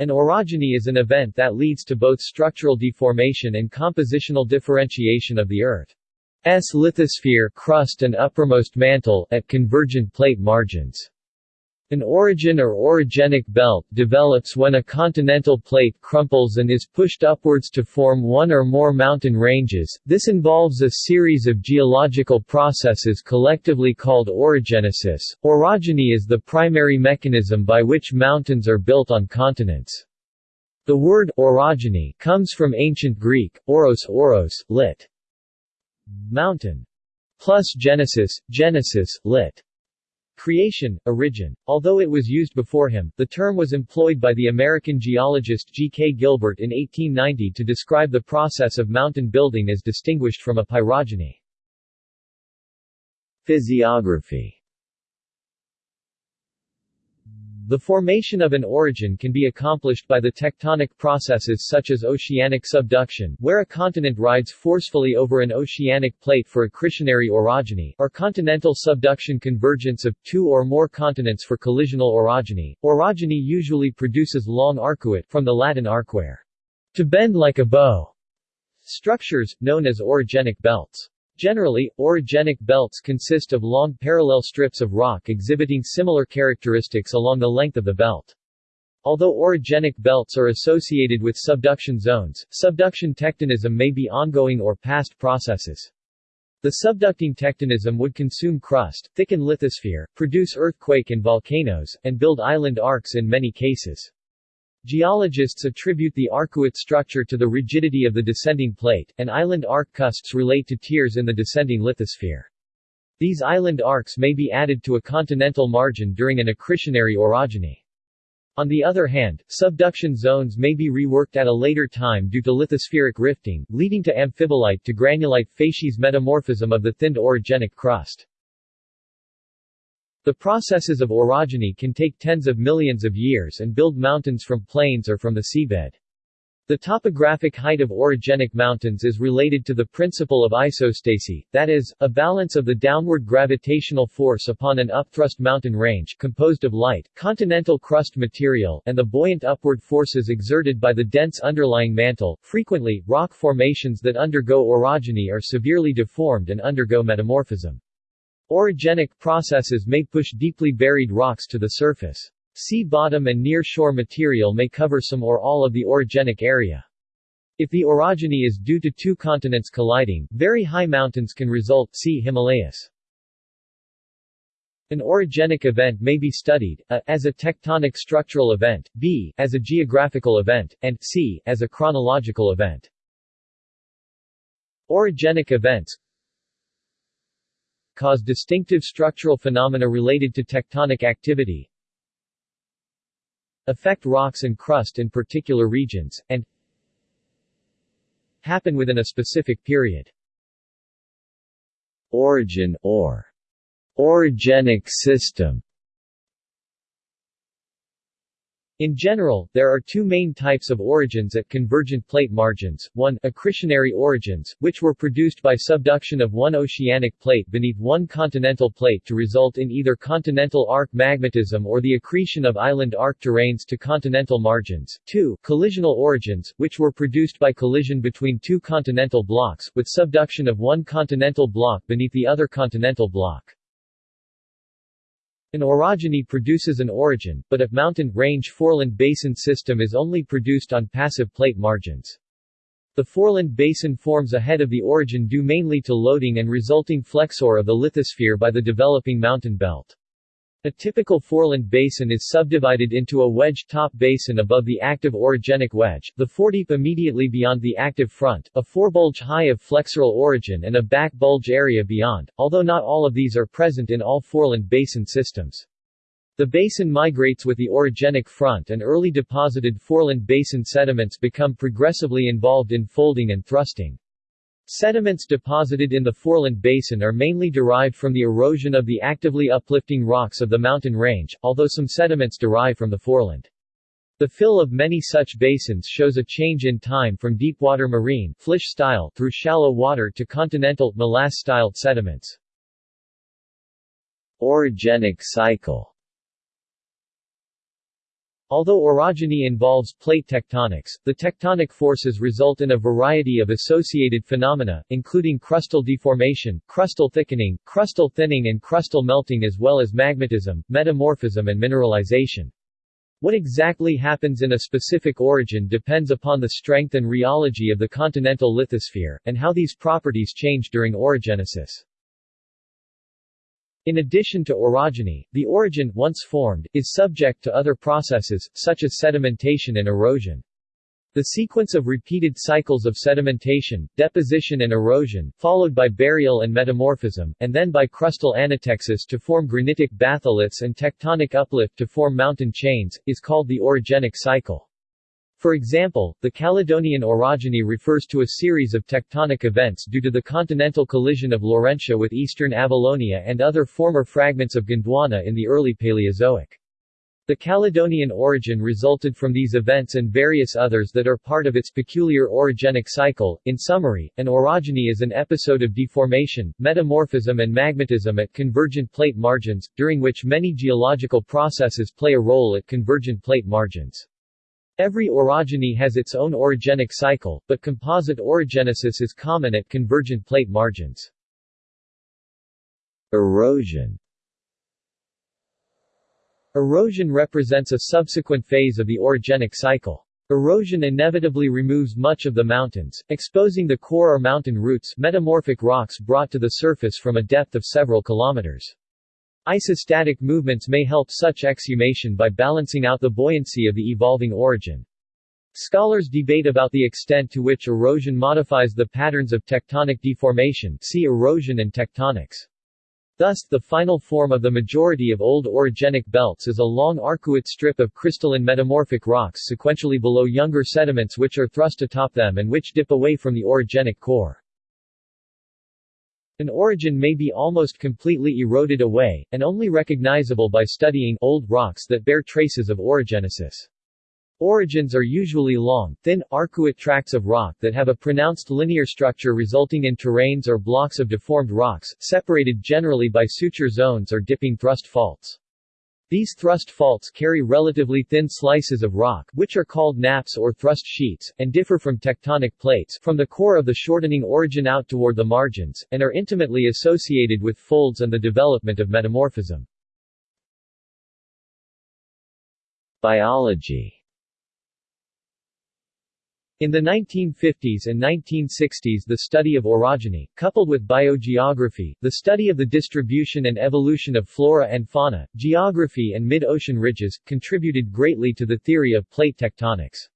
An orogeny is an event that leads to both structural deformation and compositional differentiation of the Earth's lithosphere crust and uppermost mantle, at convergent plate margins. An orogen or orogenic belt develops when a continental plate crumples and is pushed upwards to form one or more mountain ranges. This involves a series of geological processes collectively called orogenesis. Orogeny is the primary mechanism by which mountains are built on continents. The word orogeny comes from ancient Greek, oros oros, lit. mountain, plus genesis, genesis, lit. Creation, origin. Although it was used before him, the term was employed by the American geologist G. K. Gilbert in 1890 to describe the process of mountain building as distinguished from epeirogeny. Physiography the formation of an orogen can be accomplished by the tectonic processes such as oceanic subduction, where a continent rides forcefully over an oceanic plate for accretionary orogeny, or continental subduction convergence of two or more continents for collisional orogeny. Orogeny usually produces long arcuate from the Latin arcuare, to bend like a bow, structures, known as orogenic belts. Generally, orogenic belts consist of long parallel strips of rock exhibiting similar characteristics along the length of the belt. Although orogenic belts are associated with subduction zones, subduction tectonism may be ongoing or past processes. The subducting tectonism would consume crust, thicken lithosphere, produce earthquake and volcanoes, and build island arcs in many cases. Geologists attribute the arcuate structure to the rigidity of the descending plate, and island arc cusps relate to tears in the descending lithosphere. These island arcs may be added to a continental margin during an accretionary orogeny. On the other hand, subduction zones may be reworked at a later time due to lithospheric rifting, leading to amphibolite to granulite facies metamorphism of the thinned orogenic crust. The processes of orogeny can take tens of millions of years and build mountains from plains or from the seabed. The topographic height of orogenic mountains is related to the principle of isostasy, that is, a balance of the downward gravitational force upon an upthrust mountain range composed of light, continental crust material and the buoyant upward forces exerted by the dense underlying mantle. Frequently, rock formations that undergo orogeny are severely deformed and undergo metamorphism. Orogenic processes may push deeply buried rocks to the surface. Sea bottom and near-shore material may cover some or all of the orogenic area. If the orogeny is due to two continents colliding, very high mountains can result see Himalayas. An orogenic event may be studied, a, as a tectonic structural event, b, as a geographical event, and c, as a chronological event. Orogenic events cause distinctive structural phenomena related to tectonic activity, affect rocks and crust in particular regions, and happen within a specific period. Orogen or orogenic system In general, there are two main types of orogens at convergent plate margins, one, accretionary orogens, which were produced by subduction of one oceanic plate beneath one continental plate to result in either continental arc magmatism or the accretion of island arc terranes to continental margins, two, collisional orogens, which were produced by collision between two continental blocks, with subduction of one continental block beneath the other continental block. An orogeny produces an orogen, but a mountain range foreland basin system is only produced on passive plate margins. The foreland basin forms ahead of the orogen due mainly to loading and resulting flexure of the lithosphere by the developing mountain belt. A typical foreland basin is subdivided into a wedge-top basin above the active orogenic wedge, the foredeep immediately beyond the active front, a forebulge high of flexural origin and a back bulge area beyond, although not all of these are present in all foreland basin systems. The basin migrates with the orogenic front and early deposited foreland basin sediments become progressively involved in folding and thrusting. Sediments deposited in the Foreland Basin are mainly derived from the erosion of the actively uplifting rocks of the mountain range, although some sediments derive from the foreland. The fill of many such basins shows a change in time from deepwater marine style through shallow water to continental molasse-styled sediments. Orogenic cycle Although orogeny involves plate tectonics, the tectonic forces result in a variety of associated phenomena, including crustal deformation, crustal thickening, crustal thinning and crustal melting as well as magmatism, metamorphism and mineralization. What exactly happens in a specific orogen depends upon the strength and rheology of the continental lithosphere, and how these properties change during orogenesis. In addition to orogeny, the orogen, once formed, is subject to other processes, such as sedimentation and erosion. The sequence of repeated cycles of sedimentation, deposition and erosion, followed by burial and metamorphism, and then by crustal anatexis to form granitic batholiths and tectonic uplift to form mountain chains, is called the orogenic cycle. For example, the Caledonian orogeny refers to a series of tectonic events due to the continental collision of Laurentia with eastern Avalonia and other former fragments of Gondwana in the early Paleozoic. The Caledonian orogen resulted from these events and various others that are part of its peculiar orogenic cycle. In summary, an orogeny is an episode of deformation, metamorphism and magmatism at convergent plate margins, during which many geological processes play a role at convergent plate margins. Every orogeny has its own orogenic cycle, but composite orogenesis is common at convergent plate margins. Erosion Erosion represents a subsequent phase of the orogenic cycle. Erosion inevitably removes much of the mountains, exposing the core or mountain roots metamorphic rocks brought to the surface from a depth of several kilometers. Isostatic movements may help such exhumation by balancing out the buoyancy of the evolving orogen. Scholars debate about the extent to which erosion modifies the patterns of tectonic deformation see erosion and tectonics. Thus, the final form of the majority of old orogenic belts is a long arcuate strip of crystalline metamorphic rocks sequentially below younger sediments which are thrust atop them and which dip away from the orogenic core. An orogen may be almost completely eroded away, and only recognizable by studying old rocks that bear traces of orogenesis. Orogens are usually long, thin, arcuate tracts of rock that have a pronounced linear structure resulting in terranes or blocks of deformed rocks, separated generally by suture zones or dipping thrust faults. These thrust faults carry relatively thin slices of rock, which are called nappes or thrust sheets, and differ from tectonic plates, from the core of the shortening orogen out toward the margins, and are intimately associated with folds and the development of metamorphism. Biology in the 1950s and 1960s the study of orogeny, coupled with biogeography, the study of the distribution and evolution of flora and fauna, geography and mid-ocean ridges, contributed greatly to the theory of plate tectonics.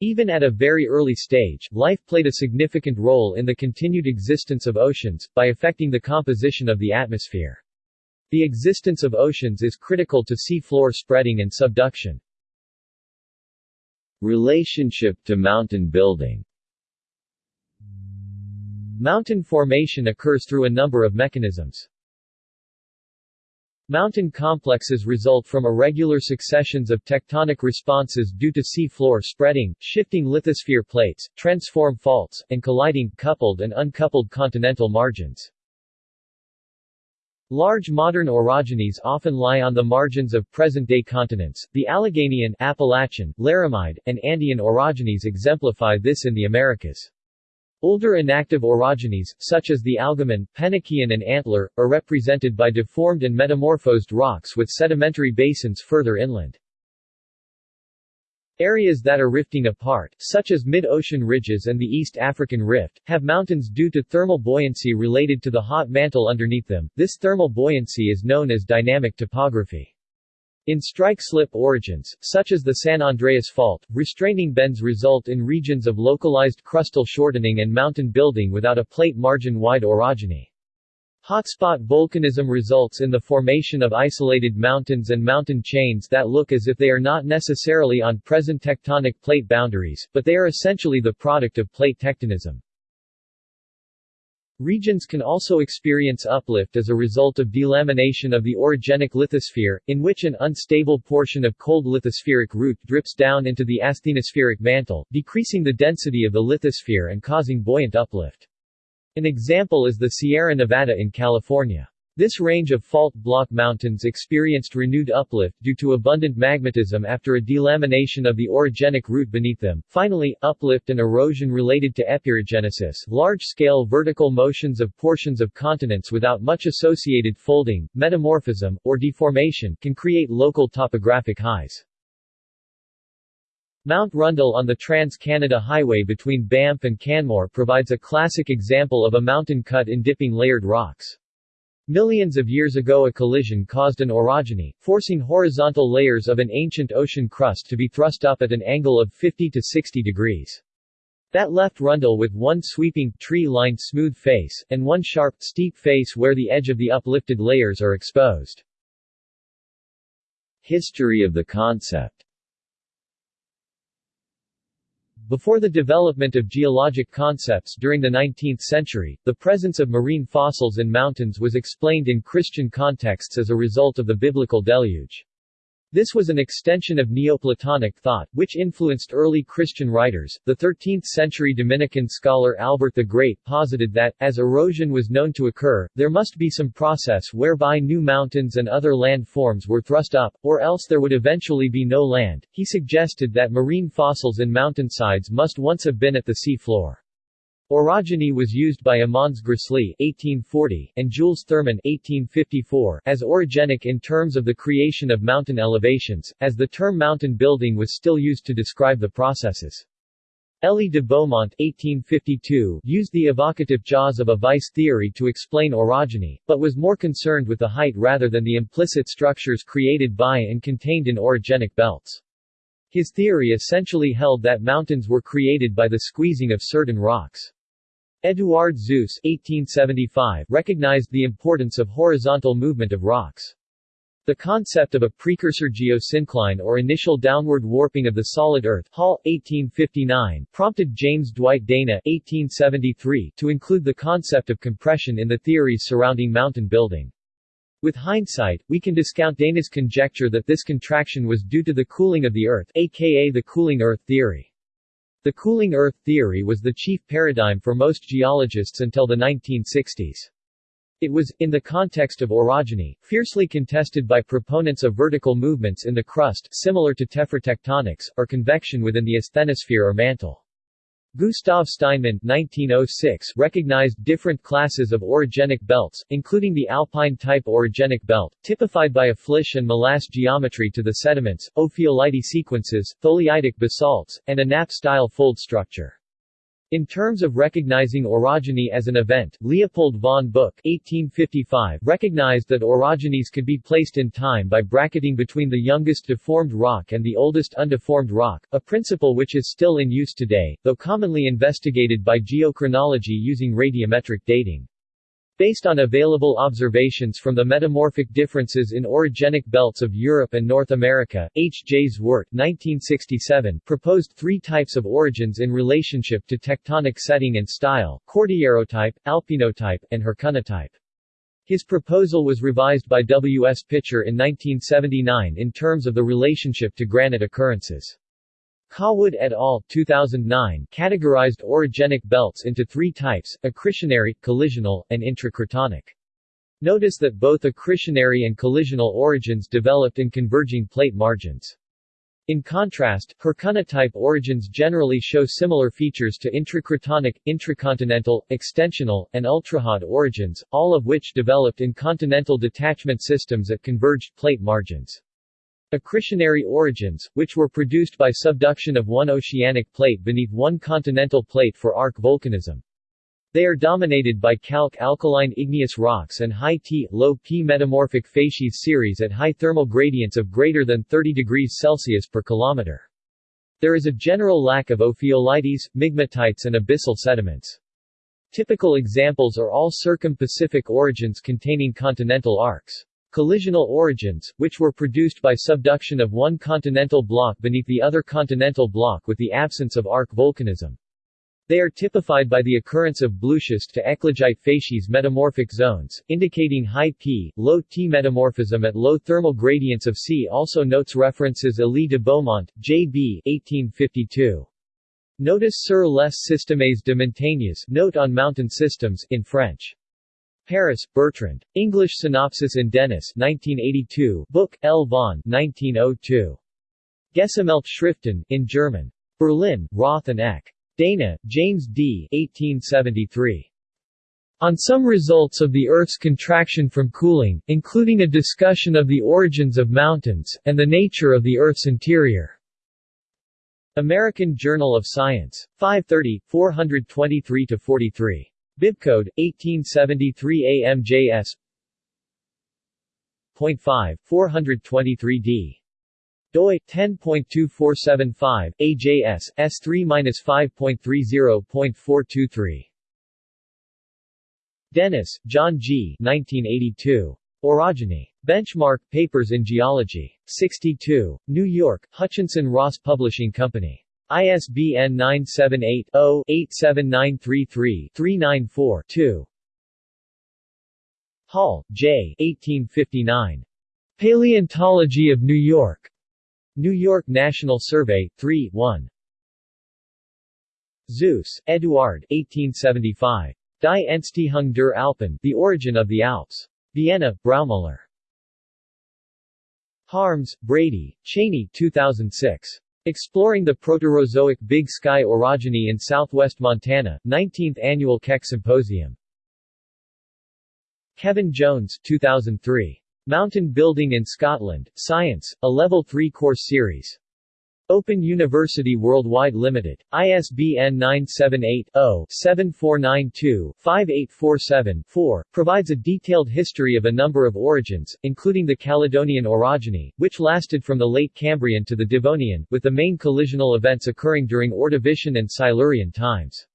Even at a very early stage, life played a significant role in the continued existence of oceans, by affecting the composition of the atmosphere. The existence of oceans is critical to sea floor spreading and subduction. Relationship to mountain building Mountain formation occurs through a number of mechanisms. Mountain complexes result from irregular successions of tectonic responses due to sea floor spreading, shifting lithosphere plates, transform faults, and colliding, coupled and uncoupled continental margins. Large modern orogenies often lie on the margins of present-day continents. The Alleghanian, Appalachian, Laramide, and Andean orogenies exemplify this in the Americas. Older inactive orogenies, such as the Algoman, Penokean and Antler, are represented by deformed and metamorphosed rocks with sedimentary basins further inland. Areas that are rifting apart, such as mid-ocean ridges and the East African Rift, have mountains due to thermal buoyancy related to the hot mantle underneath them. This thermal buoyancy is known as dynamic topography. In strike-slip orogens, such as the San Andreas Fault, restraining bends result in regions of localized crustal shortening and mountain building without a plate margin-wide orogeny. Hotspot volcanism results in the formation of isolated mountains and mountain chains that look as if they are not necessarily on present tectonic plate boundaries, but they are essentially the product of plate tectonism. Regions can also experience uplift as a result of delamination of the orogenic lithosphere, in which an unstable portion of cold lithospheric root drips down into the asthenospheric mantle, decreasing the density of the lithosphere and causing buoyant uplift. An example is the Sierra Nevada in California. This range of fault block mountains experienced renewed uplift due to abundant magmatism after a delamination of the orogenic root beneath them. Finally, uplift and erosion related to epirogenesis, large-scale vertical motions of portions of continents without much associated folding, metamorphism, or deformation, can create local topographic highs. Mount Rundle on the Trans-Canada Highway between Banff and Canmore provides a classic example of a mountain cut in dipping layered rocks. Millions of years ago a collision caused an orogeny, forcing horizontal layers of an ancient ocean crust to be thrust up at an angle of 50 to 60 degrees. That left Rundle with one sweeping, tree-lined smooth face, and one sharp, steep face where the edge of the uplifted layers are exposed. History of the concept Before the development of geologic concepts during the 19th century, the presence of marine fossils in mountains was explained in Christian contexts as a result of the biblical deluge. This was an extension of Neoplatonic thought, which influenced early Christian writers. The 13th century Dominican scholar Albert the Great posited that, as erosion was known to occur, there must be some process whereby new mountains and other land forms were thrust up, or else there would eventually be no land. He suggested that marine fossils in mountainsides must once have been at the sea floor. Orogeny was used by Amanz Gressly (1840) and Jules Thurmann (1854) as orogenic in terms of the creation of mountain elevations, as the term mountain building was still used to describe the processes. Elie de Beaumont 1852 used the evocative jaws of a vice theory to explain orogeny, but was more concerned with the height rather than the implicit structures created by and contained in orogenic belts. His theory essentially held that mountains were created by the squeezing of certain rocks. Suess 1875 recognized the importance of horizontal movement of rocks. The concept of a precursor geosyncline or initial downward warping of the solid Earth Hall, 1859, prompted James Dwight Dana 1873 to include the concept of compression in the theories surrounding mountain building. With hindsight, we can discount Dana's conjecture that this contraction was due to the cooling of the Earth aka the cooling Earth theory. The cooling Earth theory was the chief paradigm for most geologists until the 1960s. It was, in the context of orogeny, fiercely contested by proponents of vertical movements in the crust similar to tephratectonics, or convection within the asthenosphere or mantle. Gustav Steinmann 1906 recognized different classes of orogenic belts, including the alpine-type orogenic belt, typified by a flysch and molasse geometry to the sediments, ophiolite sequences, tholeiitic basalts, and a nappe-style fold structure. In terms of recognizing orogeny as an event, Leopold von Buch 1855 recognized that orogenies could be placed in time by bracketing between the youngest deformed rock and the oldest undeformed rock, a principle which is still in use today, though commonly investigated by geochronology using radiometric dating. Based on available observations from the metamorphic differences in orogenic belts of Europe and North America, H. J. Zwart 1967 proposed three types of orogens in relationship to tectonic setting and style, Cordillerotype, Alpinotype, and Hercynotype. His proposal was revised by W. S. Pitcher in 1979 in terms of the relationship to granite occurrences. Cawood et al. 2009 categorized orogenic belts into three types, accretionary, collisional, and intracratonic. Notice that both accretionary and collisional orogens developed in converging plate margins. In contrast, Hercynotype orogens generally show similar features to intracratonic, intracontinental, extensional, and ultrahot orogens, all of which developed in continental detachment systems at converged plate margins. Accretionary orogens, which were produced by subduction of one oceanic plate beneath one continental plate for arc volcanism. They are dominated by calc-alkaline igneous rocks and high T, low P metamorphic facies series at high thermal gradients of greater than 30 degrees Celsius per kilometer. There is a general lack of ophiolites, migmatites and abyssal sediments. Typical examples are all circum-Pacific orogens containing continental arcs. Collisional orogens, which were produced by subduction of one continental block beneath the other continental block with the absence of arc volcanism. They are typified by the occurrence of blueschist to eclogite facies metamorphic zones, indicating high P, low T metamorphism at low thermal gradients of C. Also notes references Elie de Beaumont, J.B. 1852. Notice sur les systèmes de montagnes note on mountain systems in French. Paris, Bertrand. English Synopsis in Dennis 1982, Buch, L. von 1902. Schriften, in German. Berlin, Roth and Eck. Dana, James D. 1873. On some results of the Earth's contraction from cooling, including a discussion of the origins of mountains, and the nature of the Earth's interior. American Journal of Science. 530, 423-43. Bibcode 1873 AMJS. 0.5 423D doi 10.2475 AJS S3-5.30.423 Dennis, John G. 1982. Orogeny. Benchmark Papers in Geology. 62. New York, Hutchinson Ross Publishing Company. ISBN 978-0-87933-394-2. Hall, J. 1859. Paleontology of New York. New York National Survey, 3, 1. Suess, Eduard 1875. Die Entstehung der Alpen, The Origin of the Alps. Vienna, Braumüller. Harms, Brady, Cheney 2006. Exploring the Proterozoic Big Sky Orogeny in southwest Montana, 19th Annual Keck Symposium. Kevin Jones 2003. Mountain Building in Scotland, Science, a Level 3 course series. Open University Worldwide Limited. ISBN 978-0-7492-5847-4, provides a detailed history of a number of orogens, including the Caledonian orogeny, which lasted from the late Cambrian to the Devonian, with the main collisional events occurring during Ordovician and Silurian times.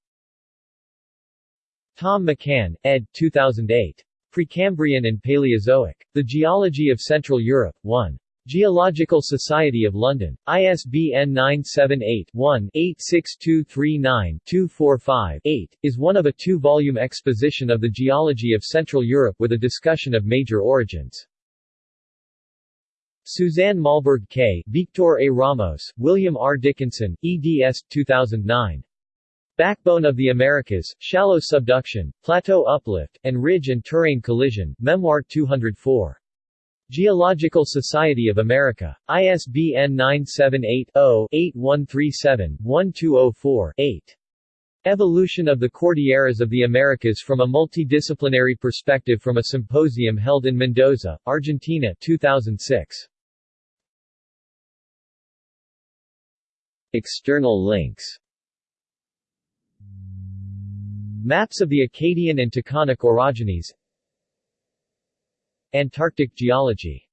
Tom McCann, ed. 2008. Precambrian and Paleozoic. The Geology of Central Europe, 1. Geological Society of London. ISBN 978-1-86239-245-8, is one of a two-volume exposition of the geology of Central Europe with a discussion of major orogens. Suzanne Mahlburg K., Victor A. Ramos, William R. Dickinson, eds. 2009. Backbone of the Americas, Shallow Subduction, Plateau Uplift, and Ridge and Terrane Collision, Memoir 204. Geological Society of America. ISBN 978-0-8137-1204-8. Evolution of the Cordilleras of the Americas from a Multidisciplinary Perspective from a Symposium held in Mendoza, Argentina 2006. External links Maps of the Acadian and Taconic orogenies Antarctic geology